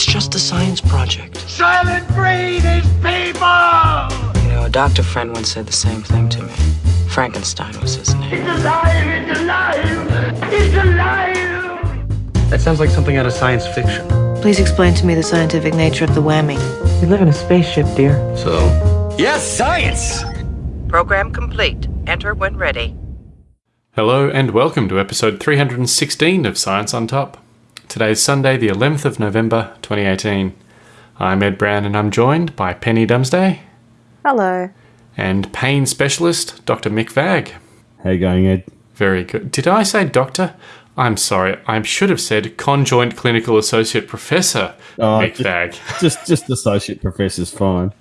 It's just a science project. Silent breed is people! You know, a doctor friend once said the same thing to me. Frankenstein was his name. It's alive! It's alive! It's alive! That sounds like something out of science fiction. Please explain to me the scientific nature of the whammy. We live in a spaceship, dear. So, Yes, science! Program complete. Enter when ready. Hello and welcome to episode 316 of Science on Top. Today is Sunday, the 11th of November 2018. I'm Ed Brown and I'm joined by Penny Dumsday Hello. and pain specialist Dr. Mick Vag. How you going, Ed? Very good. Did I say doctor? I'm sorry, I should have said conjoint clinical associate professor Oh, Mick just- Vag. Just just associate professor's fine.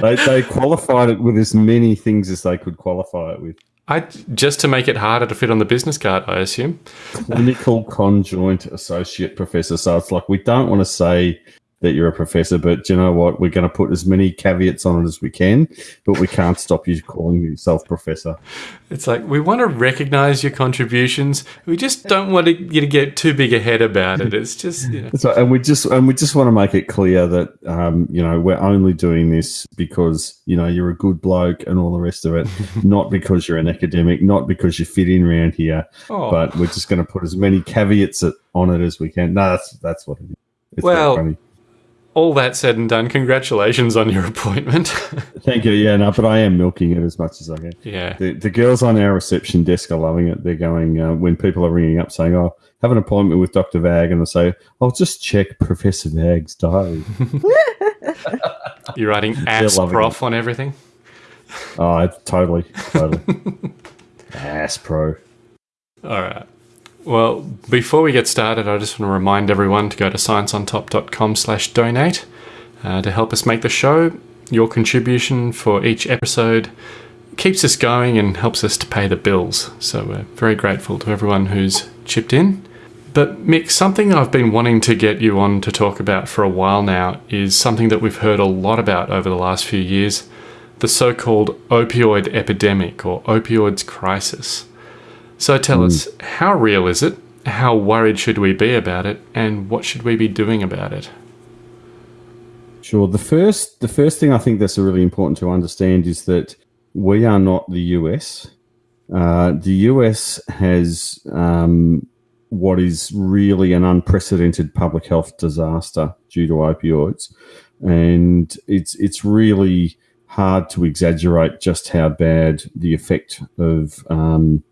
They, they qualified it with as many things as they could qualify it with. I, just to make it harder to fit on the business card, I assume. Clinical conjoint associate professor. So it's like we don't want to say that you're a professor, but you know what? We're going to put as many caveats on it as we can, but we can't stop you calling yourself professor. It's like we want to recognize your contributions. We just don't want you to get too big a head about it. It's just, you know. So, and we just and we just want to make it clear that um, you know we're only doing this because you know you're a good bloke and all the rest of it, not because you're an academic, not because you fit in around here, Oh. but we're just going to put as many caveats on it as we can. No, that's that's what it is. It's Well- funny. All that said and done, congratulations on your appointment. thank you. Yeah, no, but I am milking it as much as I can. yeah. The, the girls on our reception desk are loving it. They're going uh, when people are ringing up saying, "Oh, have an appointment with Doctor Vag," and they say, "I'll just check Professor Vag's diary." You're writing ass prof on everything. oh, it's totally, totally. Ass pro. All right. Well, before we get started, I just want to remind everyone to go to scienceontop.com slash donate uh, to help us make the show. Your contribution for each episode keeps us going and helps us to pay the bills. So we're very grateful to everyone who's chipped in. But Mick, something I've been wanting to get you on to talk about for a while now is something that we've heard a lot about over the last few years the so called opioid epidemic or opioids crisis. So tell us, how real is it? How worried should we be about it? And what should we be doing about it? Sure. The first, the first thing I think that's really important to understand is that we are not the US. Uh, the US has um, what is really an unprecedented public health disaster due to opioids, and it's it's really hard to exaggerate just how bad the effect of um,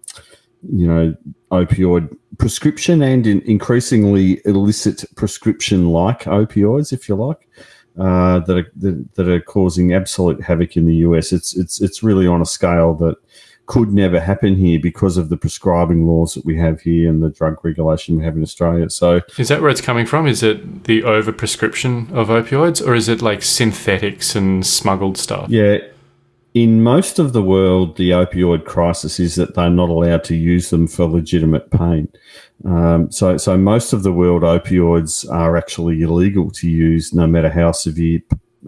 you know opioid prescription and in increasingly illicit prescription like opioids, if you like uh, that are that, that are causing absolute havoc in the US. It's it's it's really on a scale that could never happen here because of the prescribing laws that we have here and the drug regulation we have in Australia. So Is that where it's coming from? Is it the overprescription of opioids, or is it like synthetics and smuggled stuff? yeah. In most of the world, the opioid crisis is that they're not allowed to use them for legitimate pain. Um, so, so most of the world opioids are actually illegal to use, no matter how severe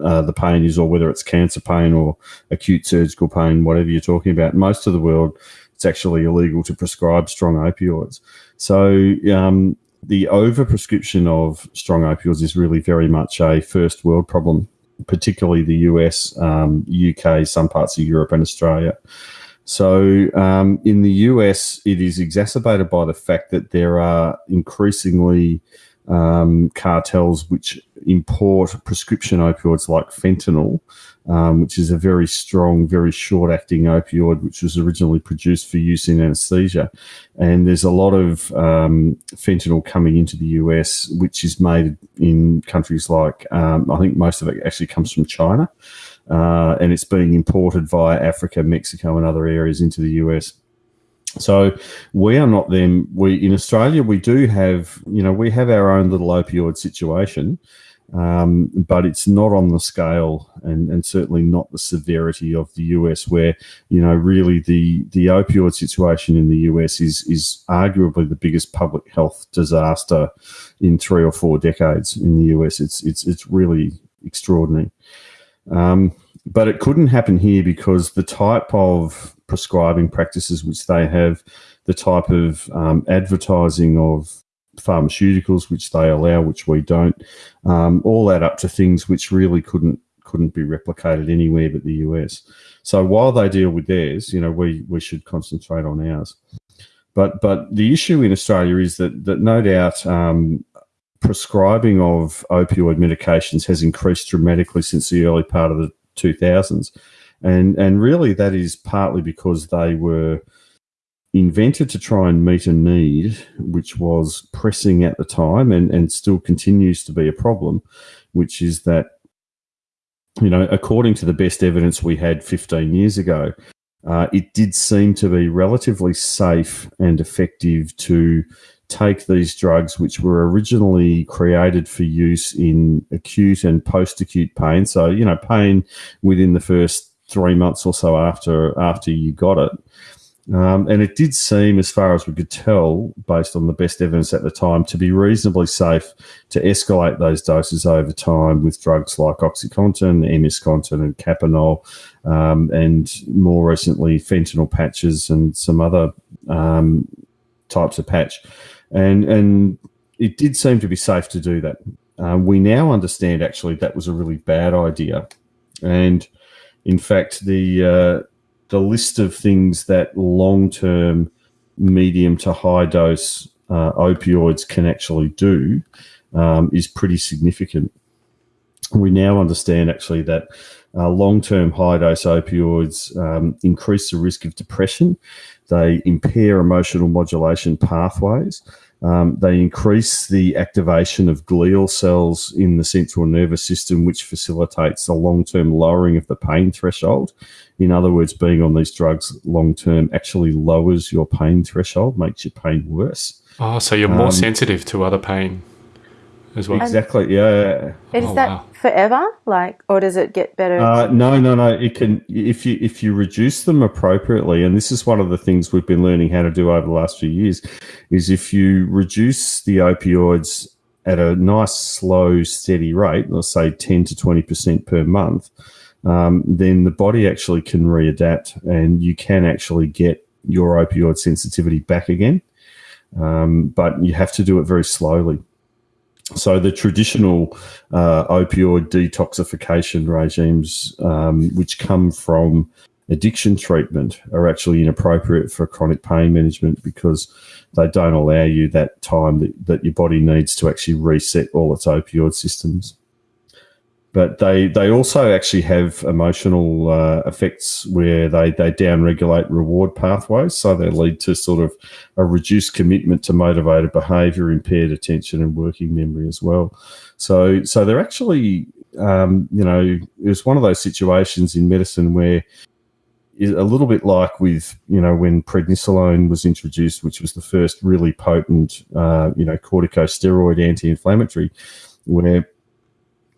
uh, the pain is, or whether it's cancer pain or acute surgical pain, whatever you're talking about. Most of the world, it's actually illegal to prescribe strong opioids. So, um, the overprescription of strong opioids is really very much a first world problem, particularly the US, um, UK, some parts of Europe, and Australia. So, um, in the US, it is exacerbated by the fact that there are increasingly um, cartels which import prescription opioids like fentanyl, um, which is a very strong, very short acting opioid, which was originally produced for use in anesthesia. And there's a lot of um, fentanyl coming into the US, which is made in countries like, um, I think most of it actually comes from China. Uh, and it's being imported via Africa, Mexico, and other areas into the US. So we are not them. We in Australia we do have you know we have our own little opioid situation, um, but it's not on the scale and, and certainly not the severity of the US, where you know really the the opioid situation in the US is is arguably the biggest public health disaster in three or four decades in the US. It's it's it's really extraordinary. Um, but it couldn't happen here because the type of prescribing practices which they have, the type of um, advertising of pharmaceuticals, which they allow, which we don't, um, all add up to things which really couldn't couldn't be replicated anywhere but the US. So while they deal with theirs, you know, we we should concentrate on ours. But but the issue in Australia is that that no doubt um, prescribing of opioid medications has increased dramatically since the early part of the 2000s, and and really that is partly because they were invented to try and meet a need which was pressing at the time and, and still continues to be a problem, which is that, you know, according to the best evidence we had 15 years ago, uh, it did seem to be relatively safe and effective to take these drugs, which were originally created for use in acute and post acute pain. So, you know, pain within the first three months or so after after you got it. Um, and it did seem, as far as we could tell, based on the best evidence at the time, to be reasonably safe to escalate those doses over time with drugs like OxyContin, Emiscontin, and Kapanol, um, and more recently fentanyl patches and some other um, types of patch. And and it did seem to be safe to do that. Um, we now understand actually that was a really bad idea, and in fact the uh, the list of things that long term, medium to high dose uh, opioids can actually do um, is pretty significant. We now understand actually that uh, long term high dose opioids um, increase the risk of depression, they impair emotional modulation pathways. Um, they increase the activation of glial cells in the central nervous system, which facilitates the long term lowering of the pain threshold. In other words, being on these drugs long term actually lowers your pain threshold, makes your pain worse. Oh, so you're more um, sensitive to other pain as well. Exactly. Yeah. Is oh, that wow. forever? Like, or does it get better? Uh, no, no, no. It can if you if you reduce them appropriately, and this is one of the things we've been learning how to do over the last few years, is if you reduce the opioids at a nice, slow, steady rate, let's say ten to twenty percent per month, um, then the body actually can readapt, and you can actually get your opioid sensitivity back again. Um, but you have to do it very slowly. So the traditional uh, opioid detoxification regimes, um, which come from addiction treatment, are actually inappropriate for chronic pain management because they don't allow you that time that, that your body needs to actually reset all its opioid systems but they they also actually have emotional uh, effects where they they downregulate reward pathways, so they lead to sort of a reduced commitment to motivated behaviour, impaired attention, and working memory as well. So so they're actually um, you know it's one of those situations in medicine where a little bit like with you know when prednisolone was introduced, which was the first really potent uh, you know corticosteroid anti-inflammatory, where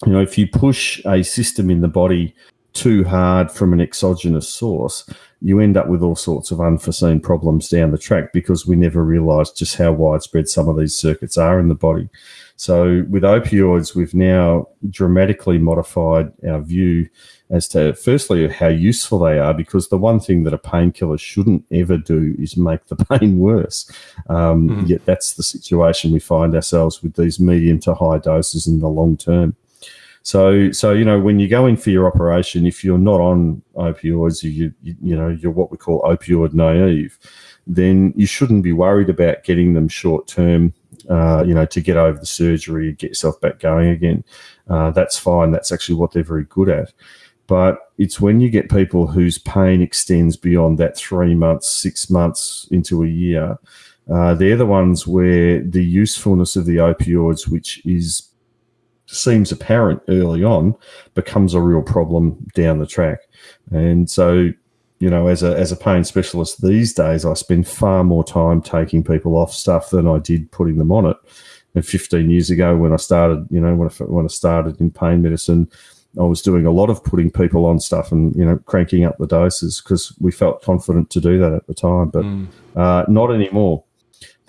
you know, if you push a system in the body too hard from an exogenous source, you end up with all sorts of unforeseen problems down the track because we never realized just how widespread some of these circuits are in the body. So with opioids, we've now dramatically modified our view as to firstly how useful they are, because the one thing that a painkiller shouldn't ever do is make the pain worse. Um, mm. Yet that's the situation we find ourselves with these medium to high doses in the long term. So, so you know, when you go in for your operation, if you're not on opioids, you you, you know you're what we call opioid naive, then you shouldn't be worried about getting them short term. Uh, you know, to get over the surgery, get yourself back going again. Uh, that's fine. That's actually what they're very good at. But it's when you get people whose pain extends beyond that three months, six months into a year, uh, they're the ones where the usefulness of the opioids, which is seems apparent early on becomes a real problem down the track. And so, you know, as a as a pain specialist these days, I spend far more time taking people off stuff than I did putting them on it. And 15 years ago, when I started, you know, when I, when I started in pain medicine, I was doing a lot of putting people on stuff and you know cranking up the doses because we felt confident to do that at the time, but mm. uh, not anymore.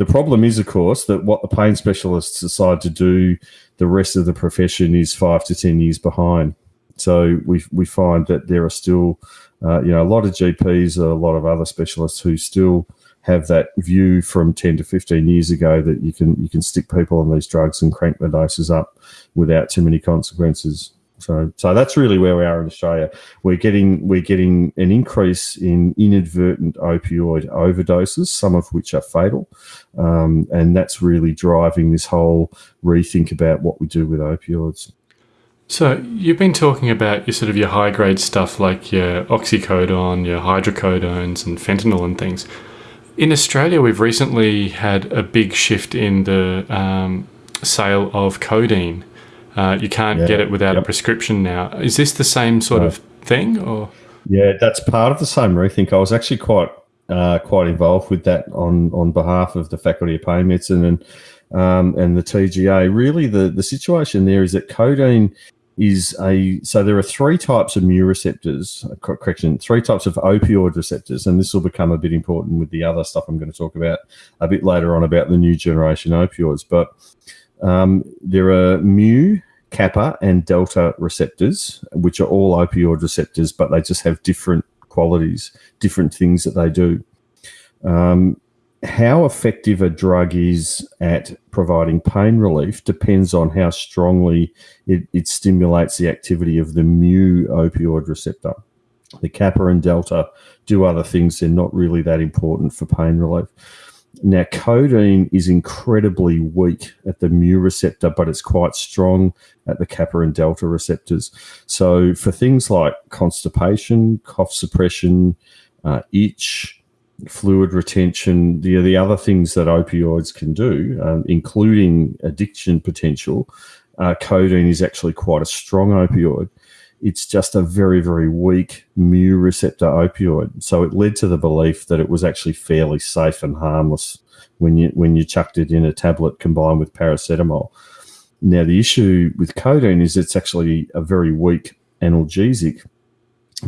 The problem is, of course, that what the pain specialists decide to do, the rest of the profession is five to 10 years behind. So we, we find that there are still, uh, you know, a lot of GPs, a lot of other specialists who still have that view from 10 to 15 years ago that you can you can stick people on these drugs and crank the doses up without too many consequences. So, so that's really where we are in Australia. We're getting we're getting an increase in inadvertent opioid overdoses, some of which are fatal, um, and that's really driving this whole rethink about what we do with opioids. So you've been talking about your sort of your high grade stuff like your oxycodone, your hydrocodones, and fentanyl and things. In Australia, we've recently had a big shift in the um, sale of codeine. Uh, you can't Yeah, get it without a prescription now. Is this the same sort No. of thing, or Yeah, that's part of the same rethink. I was actually quite uh, quite involved with that on on behalf of the Faculty of Pain Medicine and um, and the TGA. Really, the the situation there is that codeine is a so there are three types of mu receptors. uh, Correction, three types of opioid receptors, and this will become a bit important with the other stuff I'm going to talk about a bit later on about the new generation opioids. But um, there are mu, kappa, and delta receptors, which are all opioid receptors, but they just have different qualities, different things that they do. Um, how effective a drug is at providing pain relief depends on how strongly it, it stimulates the activity of the mu opioid receptor. The kappa and delta do other things, they're not really that important for pain relief. Now, codeine is incredibly weak at the mu receptor, but it's quite strong at the kappa and delta receptors. So, for things like constipation, cough suppression, uh, itch, fluid retention, the, the other things that opioids can do, um, including addiction potential, uh, codeine is actually quite a strong opioid. It's just a very, very weak mu receptor opioid. So it led to the belief that it was actually fairly safe and harmless when you when you chucked it in a tablet combined with paracetamol. Now the issue with codeine is it's actually a very weak analgesic,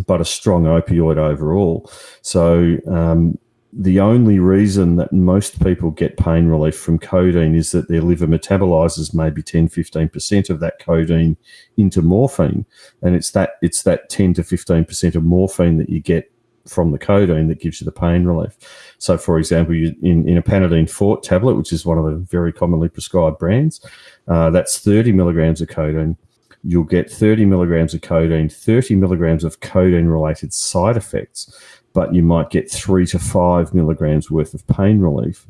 but a strong opioid overall. So um, the only reason that most people get pain relief from codeine is that their liver metabolizes maybe 10 15% of that codeine into morphine. And it's that it's that 10 to 15% of morphine that you get from the codeine that gives you the pain relief. So for example you, in, in a panadine fort tablet which is one of the very commonly prescribed brands uh, that's 30 milligrams of codeine. You'll get 30 milligrams of codeine 30 milligrams of codeine related side effects but you might get three to five milligrams worth of pain relief,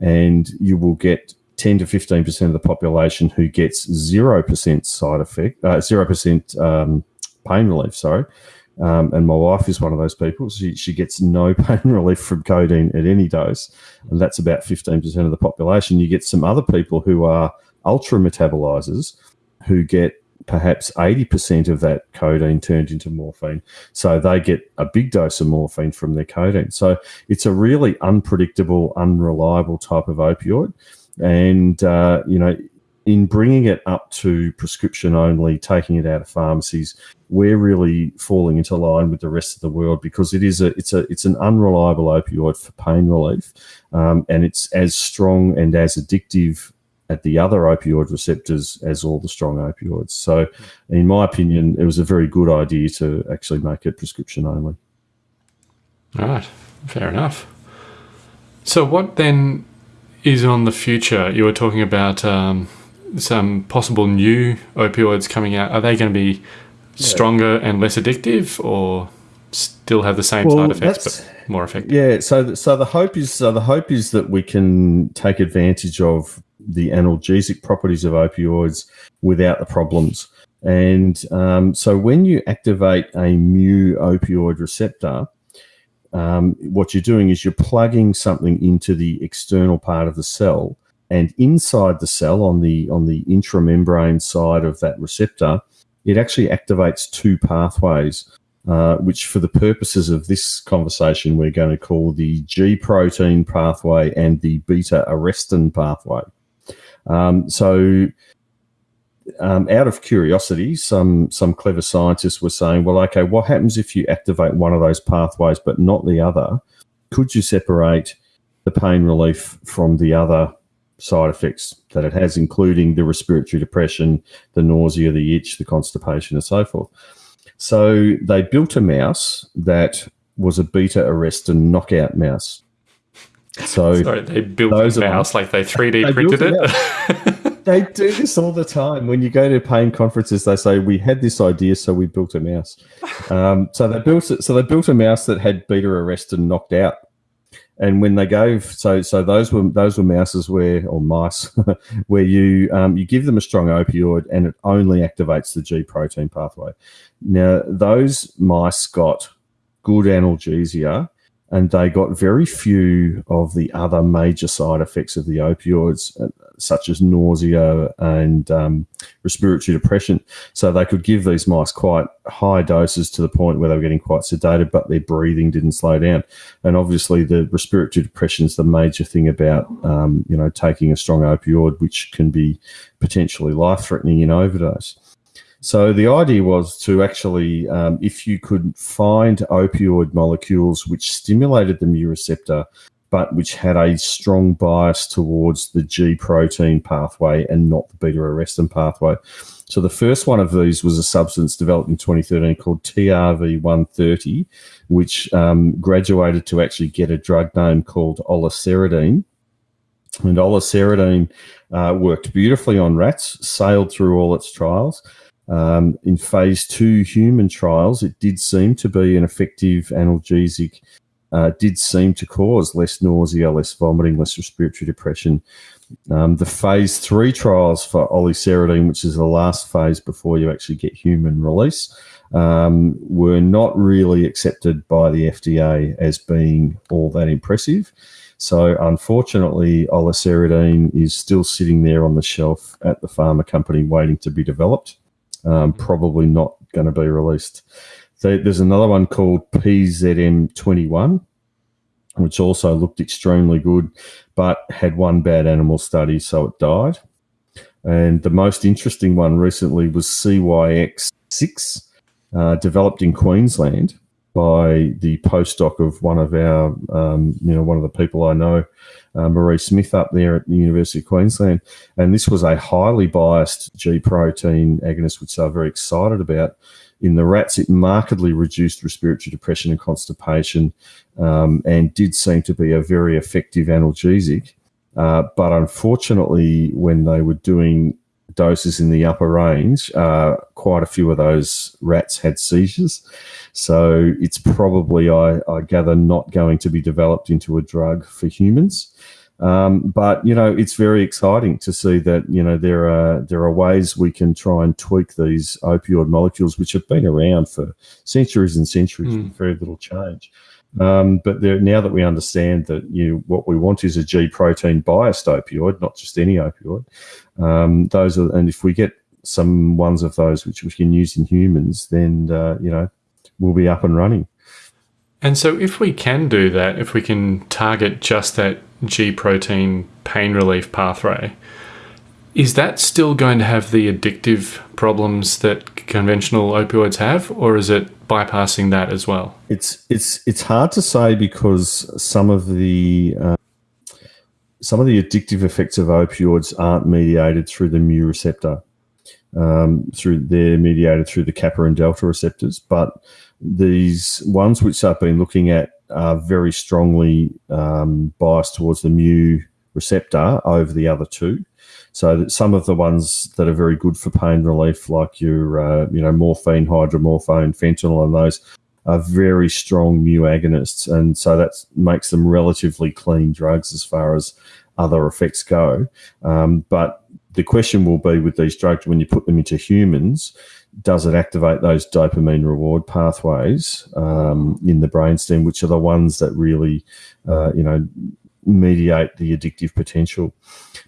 and you will get 10 to 15% of the population who gets 0% side effect, uh, 0% um, pain relief, sorry. Um, and my wife is one of those people. She, she gets no pain relief from codeine at any dose, and that's about 15% of the population. You get some other people who are ultra metabolizers who get perhaps 80% of that codeine turned into morphine. So they get a big dose of morphine from their codeine. So it's a really unpredictable, unreliable type of opioid. And, uh, you know, in bringing it up to prescription only, taking it out of pharmacies, we're really falling into line with the rest of the world because it is a it's a it's an unreliable opioid for pain relief, um, and it's as strong and as addictive at the other opioid receptors as all the strong opioids. So, in my opinion, it was a very good idea to actually make it prescription only. All right, fair enough. So, what then is on the future? You were talking about um, some possible new opioids coming out. Are they going to be stronger and less addictive, or still have the same Well, side effects more effective? Yeah, so so the hope is so the hope is that we can take advantage of the analgesic properties of opioids without the problems. And um, so when you activate a mu opioid receptor, um, what you're doing is you're plugging something into the external part of the cell, and inside the cell on the on the intramembrane side of that receptor, it actually activates two pathways uh, which for the purposes of this conversation, we're going to call the G protein pathway and the beta arrestin pathway. Um, so, um, out of curiosity, some some clever scientists were saying, well, okay, what happens if you activate one of those pathways but not the other? Could you separate the pain relief from the other side effects that it has, including the respiratory depression, the nausea, the itch, the constipation, and so forth? So they built a mouse that was a beta arrestin knockout mouse. So Sorry, they built Those a mouse like they 3D They printed it. they do this all the time. When you go to pain conferences, they say we had this idea, so we built a mouse. Um, so they built it. So they built a mouse that had beta arrest and knocked out. And when they gave so so those were those were mouses where or mice where you um, you give them a strong opioid and it only activates the G protein pathway. Now those mice got good analgesia and they got very few of the other major side effects of the opioids, uh, such as nausea and um, respiratory depression. So they could give these mice quite high doses to the point where they were getting quite sedated, but their breathing didn't slow down. And obviously, the respiratory depression is the major thing about um, you know taking a strong opioid, which can be potentially life threatening in overdose. So the idea was to actually, um, if you could find opioid molecules which stimulated the mu receptor, but which had a strong bias towards the G protein pathway and not the beta arrestin pathway. So the first one of these was a substance developed in 2013 called TRV130, which um, graduated to actually get a drug name called oliceridine. And oliceridine uh, worked beautifully on rats, sailed through all its trials. Um, in phase two human trials, it did seem to be an effective analgesic, uh, did seem to cause less nausea, less vomiting, less respiratory depression. Um, the phase three trials for oliceridine, which is the last phase before you actually get human release, um, were not really accepted by the FDA as being all that impressive. So, unfortunately, oliceridine is still sitting there on the shelf at the pharma company waiting to be developed um, probably not going to be released. So there's another one called PZM21, which also looked extremely good, but had one bad animal study, so it died. And the most interesting one recently was CYX6, uh, developed in Queensland by the postdoc of one of our, um, you know, one of the people I know, uh, Marie Smith up there at the University of Queensland. And this was a highly biased G protein agonist, which they're very excited about. In the rats, it markedly reduced respiratory depression and constipation um, and did seem to be a very effective analgesic. Uh, but unfortunately, when they were doing doses in the upper range, uh, quite a few of those rats had seizures. So it's probably, I, I gather, not going to be developed into a drug for humans. Um, but you know, it's very exciting to see that you know there are there are ways we can try and tweak these opioid molecules, which have been around for centuries and centuries Mm. with very little change. Um, but there, now that we understand that you know, what we want is a G protein biased opioid, not just any opioid. Um, those are, and if we get some ones of those which we can use in humans, then uh, you know we'll be up and running. And so, if we can do that, if we can target just that G protein pain relief pathway, is that still going to have the addictive problems that conventional opioids have, or is it bypassing that as well? It's it's it's hard to say because some of the uh, some of the addictive effects of opioids aren't mediated through the mu receptor. Um, through they're mediated through the kappa and delta receptors, but these ones which I've been looking at are very strongly um, biased towards the mu receptor over the other two. So some of the ones that are very good for pain relief, like your uh, you know morphine, hydromorphone, fentanyl, and those are very strong mu agonists, and so that makes them relatively clean drugs as far as other effects go. Um, but the question will be with these drugs when you put them into humans, does it activate those dopamine reward pathways um, in the brainstem, which are the ones that really, uh, you know, mediate the addictive potential.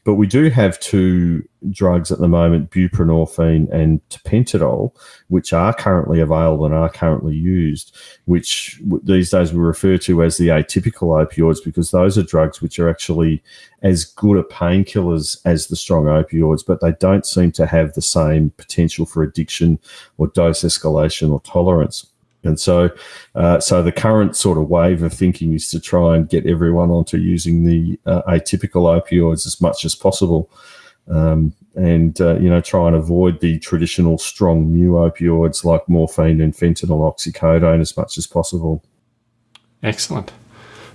But we do have two drugs at the moment, buprenorphine and tapentadol, which are currently available and are currently used, which these days we refer to as the atypical opioids because those are drugs which are actually as good at painkillers as the strong opioids, but they don't seem to have the same potential for addiction or dose escalation or tolerance. And so, uh, so the current sort of wave of thinking is to try and get everyone onto using the uh, atypical opioids as much as possible, um, and uh, you know try and avoid the traditional strong mu opioids like morphine and fentanyl, oxycodone as much as possible. Excellent.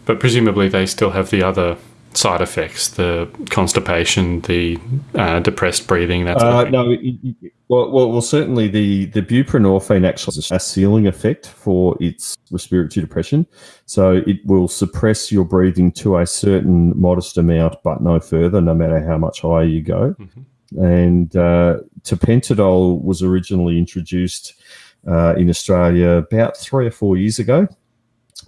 But presumably they still have the other side effects, the constipation, the uh, depressed breathing, that sort Uh, no, it- it- well, well, well, certainly the, the buprenorphine actually has a ceiling effect for its respiratory depression. So it will suppress your breathing to a certain modest amount, but no further, no matter how much higher you go. And uh, tapentadol was originally introduced uh, in Australia about three or four years ago.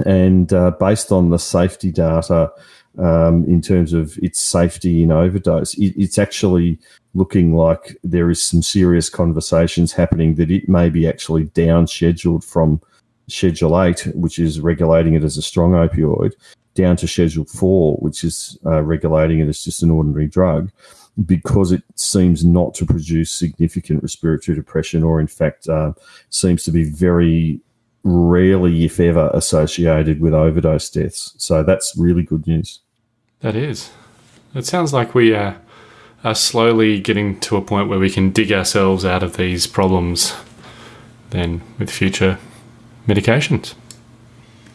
And uh, based on the safety data um, in terms of its safety in overdose, it, it's actually looking like there is some serious conversations happening that it may be actually down scheduled from Schedule 8, which is regulating it as a strong opioid, down to Schedule 4, which is uh, regulating it as just an ordinary drug, because it seems not to produce significant respiratory depression or, in fact, uh, seems to be very rarely, if ever, associated with overdose deaths. So that's really good news. That is. It sounds like we are slowly getting to a point where we can dig ourselves out of these problems then with future medications.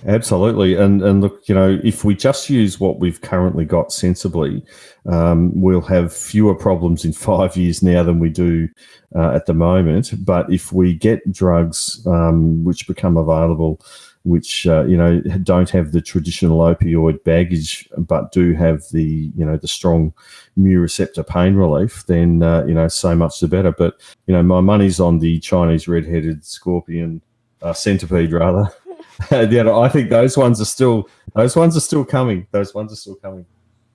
Absolutely, and and look, you know, if we just use what we've currently got sensibly, um, we'll have fewer problems in five years now than we do uh, at the moment. But if we get drugs um, which become available, which uh, you know don't have the traditional opioid baggage, but do have the you know the strong mu receptor pain relief, then uh, you know so much the better. But you know, my money's on the Chinese red-headed scorpion, uh, centipede rather. yeah, I think those ones are still those ones are still coming. Those ones are still coming.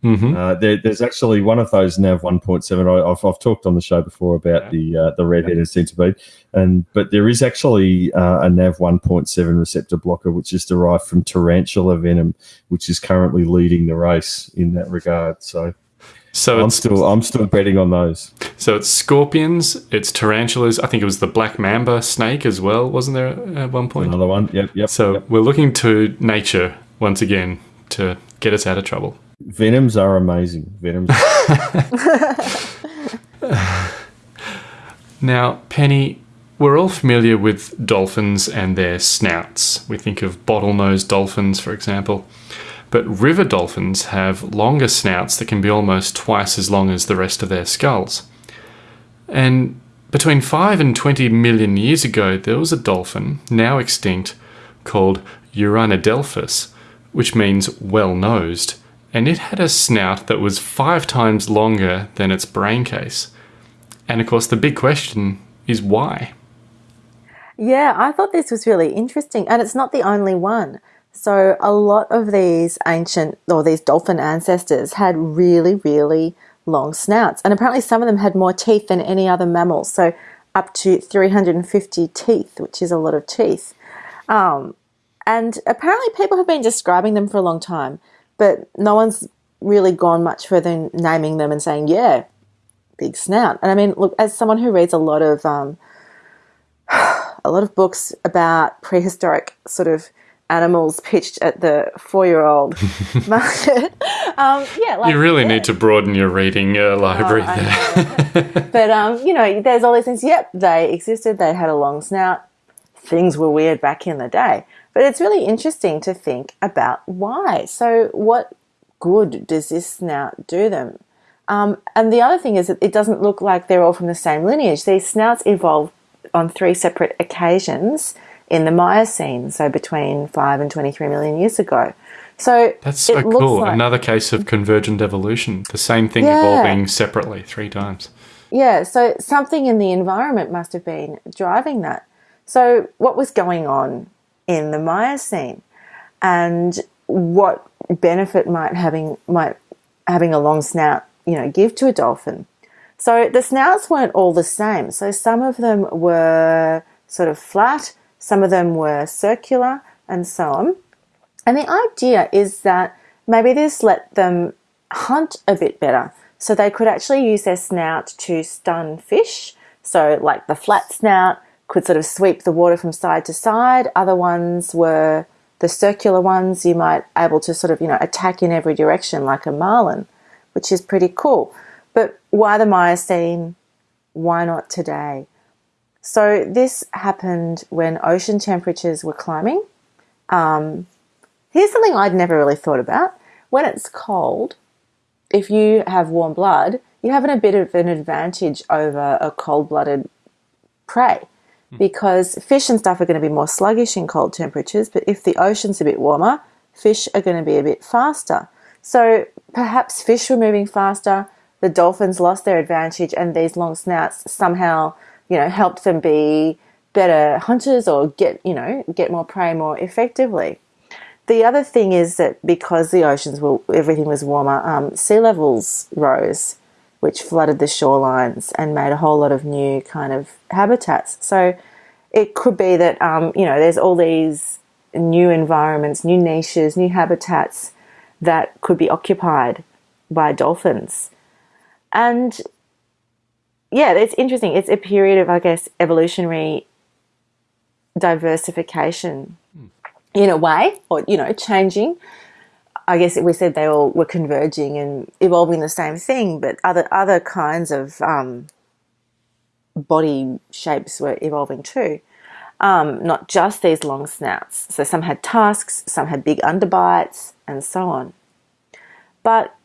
Hmm Uh, there, there's actually one of those Nav 1.7. I, I've, I've talked on the show before about Yeah. the uh, the red-headed centipede, and but there is actually uh, a Nav 1.7 receptor blocker which is derived from tarantula venom, which is currently leading the race in that regard. So So I'm still I'm still betting on those. so it's scorpions, it's tarantulas. I think it was the black mamba snake as well, wasn't there at one point? Another one. Yep, yep. So yep. we're looking to nature once again to get us out of trouble. Venoms are amazing. Venoms. Now, Penny, we're all familiar with dolphins and their snouts. We think of bottlenose dolphins, for example. But river dolphins have longer snouts that can be almost twice as long as the rest of their skulls. And between 5 and 20 million years ago, there was a dolphin, now extinct, called Uranodelphis, which means well nosed, and it had a snout that was five times longer than its brain case. And of course, the big question is why? Yeah, I thought this was really interesting, and it's not the only one. So, a lot of these ancient or these dolphin ancestors had really, really long snouts, and apparently some of them had more teeth than any other mammal. So, up to 350 teeth, which is a lot of teeth. Um, and apparently, people have been describing them for a long time, but no one's really gone much further than naming them and saying, yeah, big snout. And I mean, look, as someone who reads a lot of um, a lot of books about prehistoric sort of animals pitched at the four-year-old market, um, yeah, like You really yeah. need to broaden your reading uh, library I there. But um, you know, there's all these things. Yep, they existed. They had a long snout. Things were weird back in the day. But it's really interesting to think about why. So, what good does this snout do them? Um, and the other thing is that it doesn't look like they're all from the same lineage. These snouts evolved on three separate occasions in the Miocene, so between 5 and 23 million years ago. So That's so it looks cool. like- Another case of convergent evolution. The same thing Yeah. evolving separately three times. Yeah, so something in the environment must have been driving that. So, what was going on in the Miocene, and what benefit might having might having a long snout, you know, give to a dolphin? So the snouts weren't all the same. So some of them were sort of flat, some of them were circular, and so on. And the idea is that maybe this let them hunt a bit better. So they could actually use their snout to stun fish. So, like the flat snout could sort of sweep the water from side to side. Other ones were the circular ones you might able to sort of, you know, attack in every direction like a marlin, which is pretty cool. But why the Miocene? Why not today? So this happened when ocean temperatures were climbing. Um, here's something I'd never really thought about. When it's cold, if you have warm blood, you have a bit of an advantage over a cold blooded prey because fish and stuff are going to be more sluggish in cold temperatures. But if the ocean's a bit warmer, fish are going to be a bit faster. So perhaps fish were moving faster, the dolphins lost their advantage, and these long snouts somehow, you know, helped them be better hunters or get, you know, get more prey more effectively. The other thing is that because the oceans were, everything was warmer, um, sea levels rose, which flooded the shorelines and made a whole lot of new kind of habitats. So it could be that, um, you know, there's all these new environments, new niches, new habitats that could be occupied by dolphins. And yeah, it's interesting. It's a period of, I guess, evolutionary diversification in a way, or, you know, changing. I guess we said they all were converging and evolving the same thing, but other other kinds of um, body shapes were evolving too. Um, not just these long snouts. So some had tusks, some had big underbites, and so on. But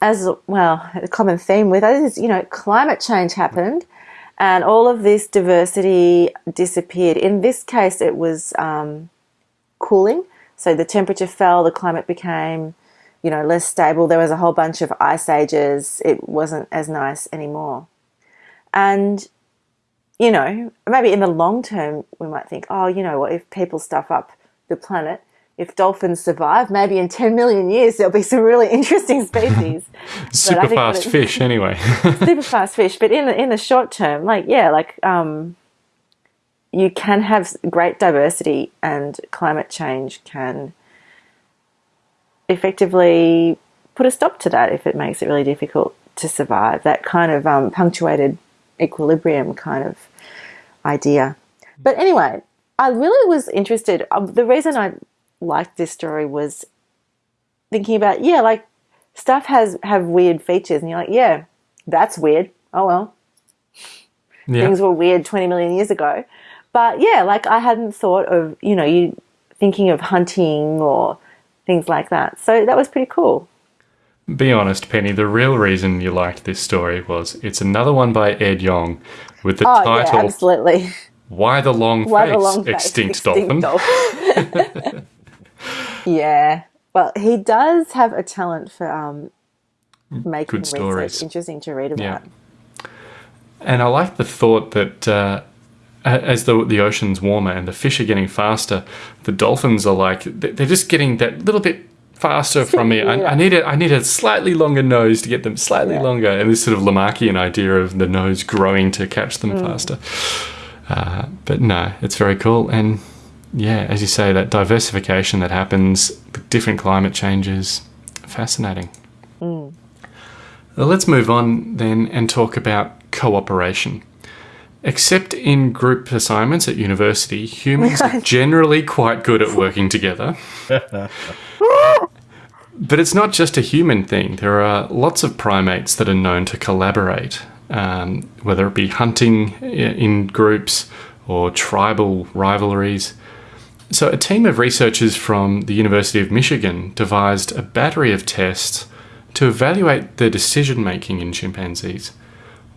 as well, a common theme with us is, you know, climate change happened and all of this diversity disappeared. In this case, it was um, cooling. So the temperature fell, the climate became, you know, less stable. There was a whole bunch of ice ages. It wasn't as nice anymore. And, you know, maybe in the long term, we might think, oh, you know what, if people stuff up the planet, if dolphins survive, maybe in 10 million years there'll be some really interesting species. Super fast it, fish, anyway. super fast fish, but in the in the short term, like yeah, like um, you can have great diversity, and climate change can effectively put a stop to that if it makes it really difficult to survive. That kind of um, punctuated equilibrium kind of idea. But anyway, I really was interested. Um, the reason I liked this story was thinking about yeah, like stuff has have weird features, and you're like, yeah, that's weird. Oh well, yeah. things were weird 20 million years ago. But yeah, like I hadn't thought of you know you thinking of hunting or things like that. So that was pretty cool. Be honest, Penny. The real reason you liked this story was it's another one by Ed Yong with the oh, title yeah, absolutely. Why the long Why face, the long extinct, face, dolphin. dolphin. yeah. Well, he does have a talent for um, making Good stories. interesting to read about. Yeah. And I like the thought that uh, as the the ocean's warmer and the fish are getting faster, the dolphins are like they're just getting that little bit faster from me. I, I, need a I need a slightly longer nose to get them slightly yeah. longer, and this sort of Lamarckian idea of the nose growing to catch them mm. faster. Uh, but no, it's very cool, and yeah, as you say, that diversification that happens, with different climate changes, fascinating. Mm. Well, let's move on then and talk about cooperation. Except in group assignments at university, humans are generally quite good at working together. but it's not just a human thing. There are lots of primates that are known to collaborate, um, whether it be hunting in groups or tribal rivalries. So, a team of researchers from the University of Michigan devised a battery of tests to evaluate the decision making in chimpanzees.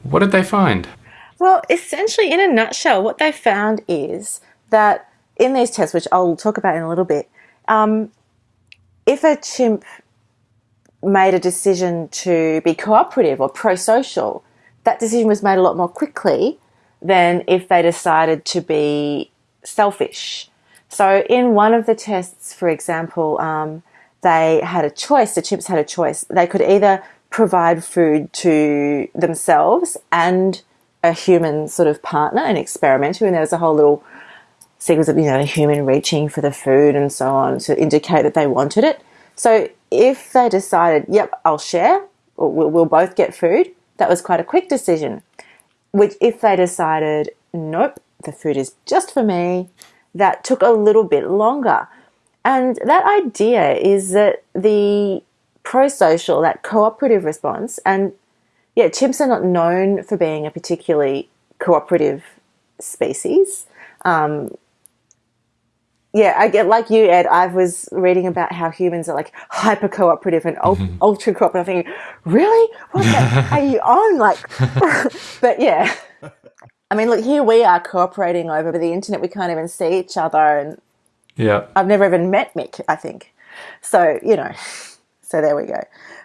What did they find? Well, essentially, in a nutshell, what they found is that in these tests, which I'll talk about in a little bit, um, if a chimp made a decision to be cooperative or pro social, that decision was made a lot more quickly than if they decided to be selfish so, in one of the tests, for example, um, they had a choice, the chimps had a choice. They could either provide food to themselves and a human sort of partner, and experimenter, and there was a whole little sequence of, you know, a human reaching for the food and so on to indicate that they wanted it. So, if they decided, yep, I'll share, or we'll, we'll both get food, that was quite a quick decision. Which, if they decided, nope, the food is just for me, that took a little bit longer. And that idea is that the pro social, that cooperative response, and yeah, chimps are not known for being a particularly cooperative species. Um, yeah, I get like you, Ed. I was reading about how humans are like hyper cooperative and ul- ultra cooperative. I'm thinking, really? What the are you on? Like, but yeah. I mean, look, here we are cooperating over the internet. We can't even see each other, and Yeah. I've never even met Mick. I think so. You know, so there we go.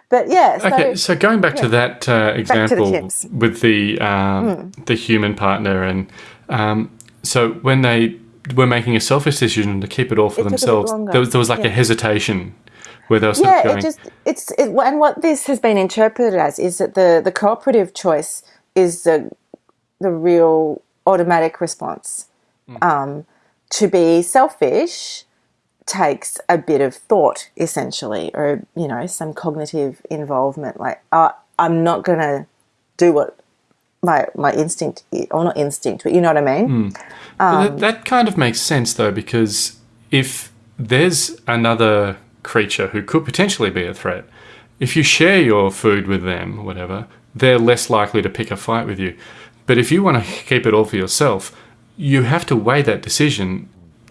But yeah, so Okay, so going back to that uh, example chimps. with the um, the human partner, and um, so when they were making a selfish decision to keep it all for It took a bit themselves, there was, there was like a hesitation where they were yeah, going, it just it's it, and what this has been interpreted as is that the the cooperative choice is the the real automatic response. Um, to be selfish takes a bit of thought, essentially, or you know, some cognitive involvement. Like, uh, I'm not gonna do what my my instinct, or not instinct, but you know what I mean. But Um, that, that kind of makes sense though, because if there's another creature who could potentially be a threat, if you share your food with them whatever, they're less likely to pick a fight with you. But if you want to keep it all for yourself, you have to weigh that decision.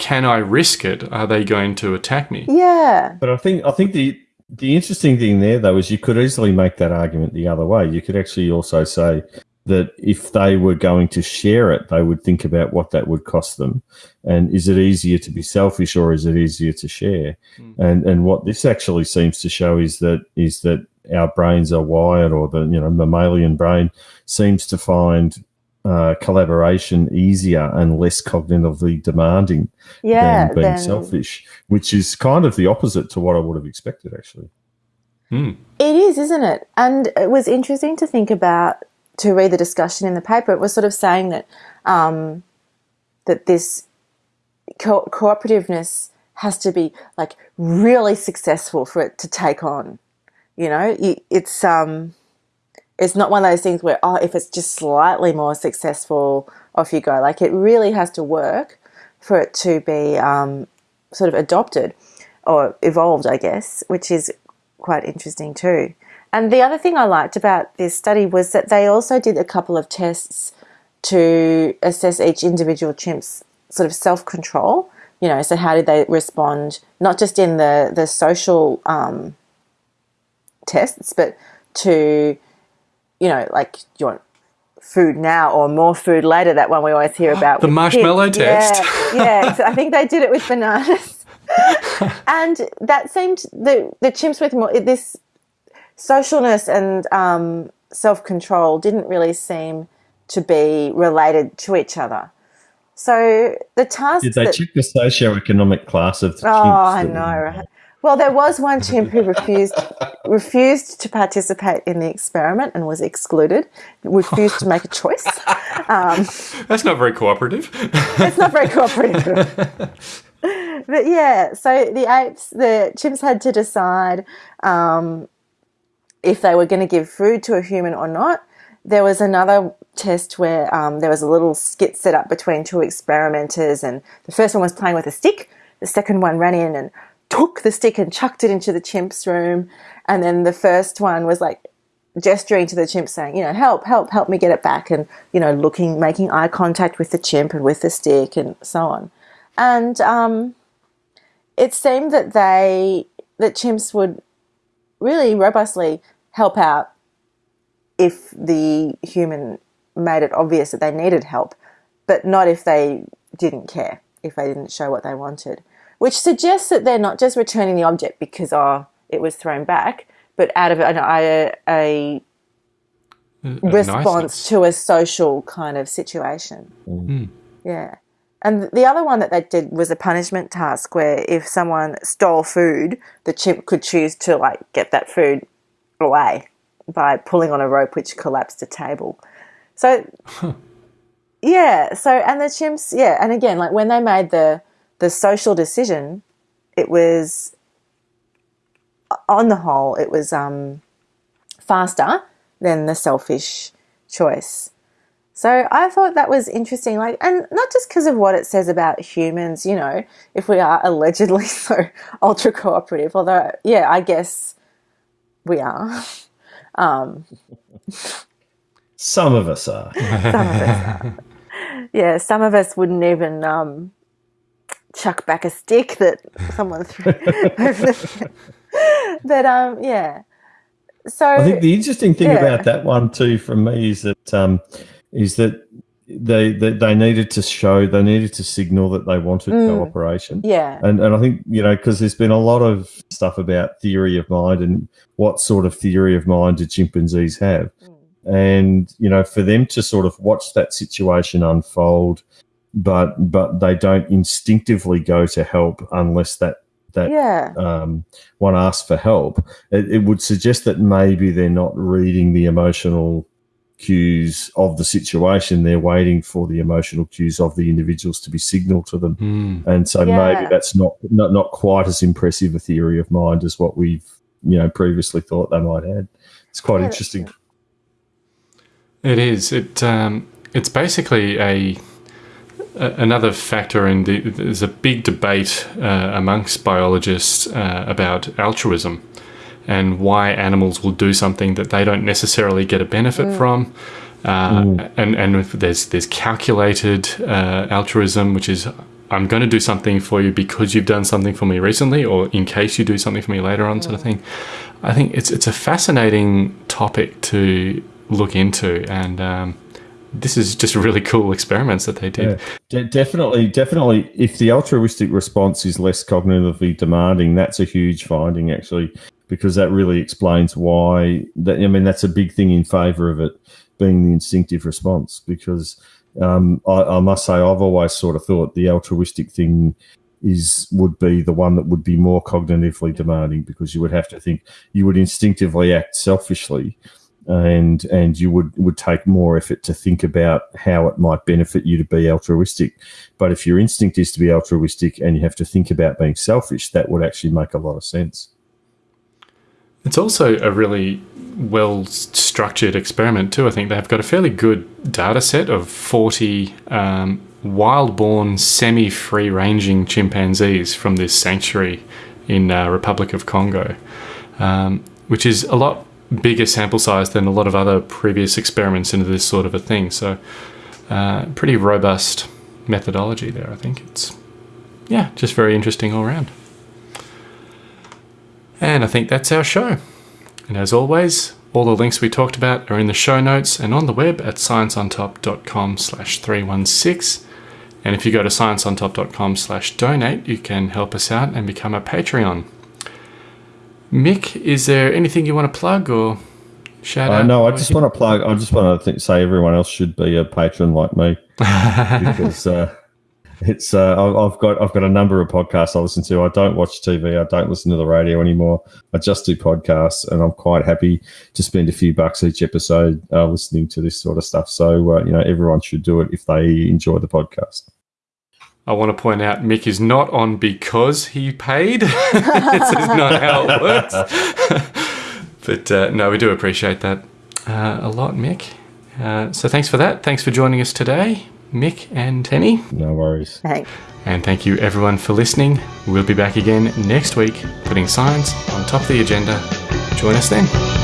Can I risk it? Are they going to attack me? Yeah, But I think I think the the interesting thing there though is you could easily make that argument the other way. You could actually also say that if they were going to share it, they would think about what that would cost them, and is it easier to be selfish or is it easier to share? Hmm. And and what this actually seems to show is that is that our brains are wired, or the you know mammalian brain seems to find uh, collaboration easier and less cognitively demanding yeah. than being then- selfish, which is kind of the opposite to what I would have expected, actually. Hmm. It is, isn't it? And it was interesting to think about to read the discussion in the paper. It was sort of saying that um, that this co- cooperativeness has to be like really successful for it to take on. You know, it's um, it's not one of those things where oh, if it's just slightly more successful, off you go. Like it really has to work for it to be um, sort of adopted or evolved, I guess, which is quite interesting too. And the other thing I liked about this study was that they also did a couple of tests to assess each individual chimp's sort of self control. You know, so how did they respond, not just in the, the social um, tests, but to, you know, like, you want food now or more food later? That one we always hear about. The marshmallow kids. test. Yeah, yeah. So I think they did it with bananas. and that seemed the the chimps with more this socialness and um, self control didn't really seem to be related to each other. So the tasks Did they that, check the socioeconomic class of the oh, I know, right? Well, there was one chimp who refused refused to participate in the experiment and was excluded. Refused to make a choice. Um, That's not very cooperative. it's not very cooperative. but yeah, so the apes, the chimps had to decide um, if they were going to give food to a human or not. There was another test where um, there was a little skit set up between two experimenters, and the first one was playing with a stick. The second one ran in and took the stick and chucked it into the chimp's room. And then the first one was like gesturing to the chimp saying, you know, help, help, help me get it back. And, you know, looking, making eye contact with the chimp and with the stick and so on. And um, it seemed that they, that chimps would really robustly help out if the human made it obvious that they needed help, but not if they didn't care, if they didn't show what they wanted. Which suggests that they're not just returning the object because, oh, it was thrown back, but out of a, a, a response Niceness. to a social kind of situation. Yeah. And the other one that they did was a punishment task where if someone stole food, the chimp could choose to like get that food away by pulling on a rope which collapsed a table. So yeah, so and the chimps, yeah, and again, like when they made the the social decision, it was on the whole, it was um, faster than the selfish choice. So I thought that was interesting, like, and not just because of what it says about humans, you know, if we are allegedly so ultra cooperative, although, yeah, I guess we are. Um, Some of us are. some of us are. Yeah, some of us wouldn't even um, chuck back a stick that someone threw. but um, yeah. So I think the interesting thing yeah. about that one too, from me, is that um, is that they, they they needed to show they needed to signal that they wanted cooperation. yeah, And and I think you know because there's been a lot of stuff about theory of mind and what sort of theory of mind do chimpanzees have, and you know for them to sort of watch that situation unfold, but but they don't instinctively go to help unless that that yeah, um, one asks for help, it, it would suggest that maybe they're not reading the emotional cues of the situation. They're waiting for the emotional cues of the individuals to be signaled to them, Mm. and so Yeah. maybe that's not, not not quite as impressive a theory of mind as what we've you know previously thought they might have. It's quite Yeah, interesting. It is. It um, it's basically a, a another factor in the. There's a big debate uh, amongst biologists uh, about altruism and why animals will do something that they don't necessarily get a benefit from. Uh, And and there's there's calculated uh, altruism, which is I'm going to do something for you because you've done something for me recently, or in case you do something for me later on, sort of thing. I think it's it's a fascinating topic to look into, and um, this is just really cool experiments that they did. Yeah. De- definitely, definitely. If the altruistic response is less cognitively demanding, that's a huge finding, actually, because that really explains why. That I mean, that's a big thing in favour of it being the instinctive response. Because um, I, I must say, I've always sort of thought the altruistic thing is would be the one that would be more cognitively demanding because you would have to think you would instinctively act selfishly and and you would would take more effort to think about how it might benefit you to be altruistic but if your instinct is to be altruistic and you have to think about being selfish that would actually make a lot of sense It's also a really well structured experiment too. I think they've got a fairly good data set of 40 um, wild-born, semi-free ranging chimpanzees from this sanctuary in uh, Republic of Congo, um, which is a lot bigger sample size than a lot of other previous experiments into this sort of a thing. So, uh, pretty robust methodology there. I think it's yeah, just very interesting all around. And I think that's our show. And as always, all the links we talked about are in the show notes and on the web at scienceontop.com slash 316. And if you go to scienceontop.com slash donate, you can help us out and become a Patreon. Mick, is there anything you want to plug or shout uh, out? no i just want to plug i just want to think, say everyone else should be a patron like me because uh, it's uh, I've got I've got a number of podcasts I listen to. I don't watch TV. I don't listen to the radio anymore. I just do podcasts, and I'm quite happy to spend a few bucks each episode uh, listening to this sort of stuff. So uh, you know, everyone should do it if they enjoy the podcast. I want to point out Mick is not on because he paid. this is not how it works. but uh, no, we do appreciate that uh, a lot, Mick. Uh, so thanks for that. Thanks for joining us today, Mick and Tenny. No worries. thanks. And thank you everyone for listening. We'll be back again next week, putting science on top of the agenda. Join us then.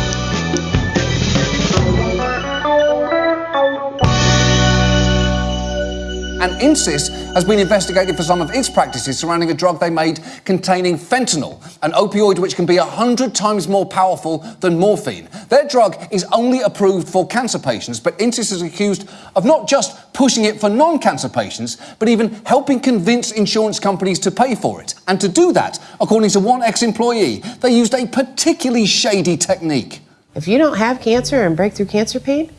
And Insys has been investigated for some of its practices surrounding a drug they made containing fentanyl, an opioid which can be 100 times more powerful than morphine. Their drug is only approved for cancer patients, but Insys is accused of not just pushing it for non cancer patients, but even helping convince insurance companies to pay for it. And to do that, according to one ex employee, they used a particularly shady technique. If you don't have cancer and breakthrough cancer pain,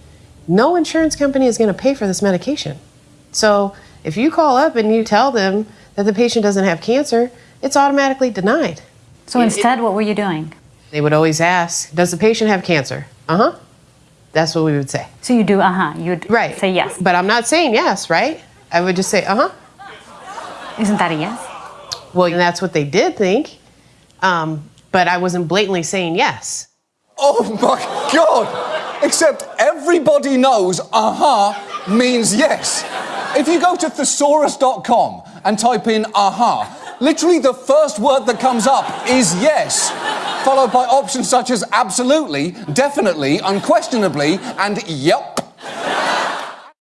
no insurance company is going to pay for this medication. So if you call up and you tell them that the patient doesn't have cancer, it's automatically denied. So instead, what were you doing? They would always ask, Does the patient have cancer? Uh huh. That's what we would say. So you do, uh huh. You'd Right. say yes. But I'm not saying yes, right? I would just say, Uh huh. Isn't that a yes? Well, that's what they did think. Um, but I wasn't blatantly saying yes. Oh my god! Except everybody knows aha means yes. If you go to thesaurus.com and type in aha, literally the first word that comes up is yes, followed by options such as absolutely, definitely, unquestionably, and yep.